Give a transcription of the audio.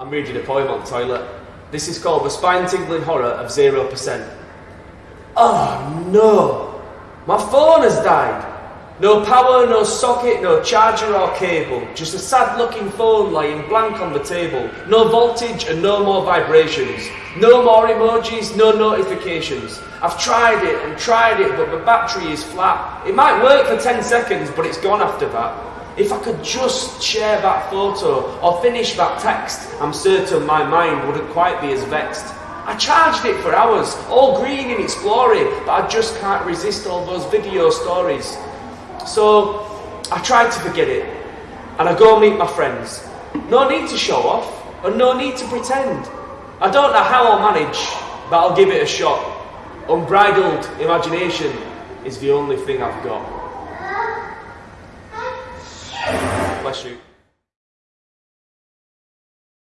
I'm reading a poem on the toilet. This is called The Spine Tingling Horror of 0%. Oh no! My phone has died! No power, no socket, no charger or cable. Just a sad looking phone lying blank on the table. No voltage and no more vibrations. No more emojis, no notifications. I've tried it and tried it, but the battery is flat. It might work for 10 seconds, but it's gone after that. If I could just share that photo or finish that text, I'm certain my mind wouldn't quite be as vexed. I charged it for hours, all green in its glory, but I just can't resist all those video stories. So I tried to forget it, and I go meet my friends. No need to show off, and no need to pretend. I don't know how I'll manage, but I'll give it a shot. Unbridled imagination is the only thing I've got. Bless you.